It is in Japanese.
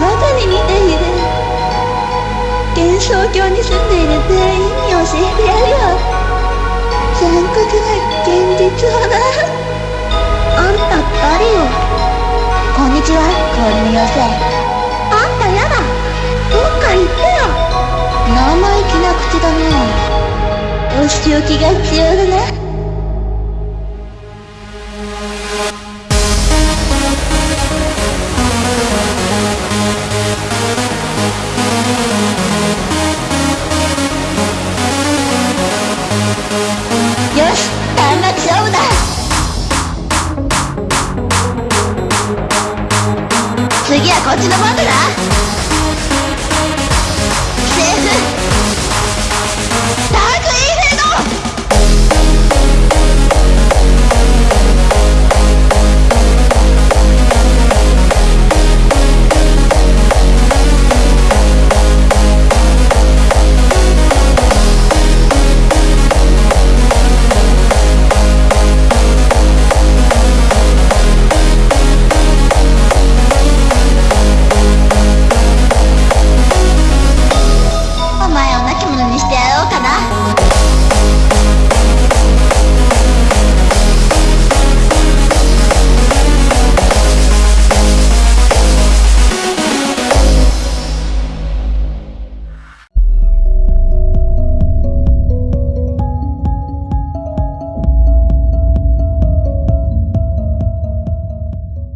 バカに似ている幻想郷に住んでいる全員に教えてやるよ。残酷な現実をだあんた誰よ。こんにちは氷の妖精あんたやだ。どっか行ってよ。生意気な口だねお仕置きが必要だな。次はこっちの番だ。な